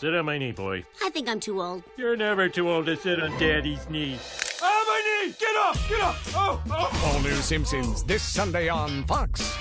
Sit on my knee, boy. I think I'm too old. You're never too old to sit on Daddy's knee. Ah, my knee! Get up! Get up! Oh, oh! All new Simpsons this Sunday on Fox.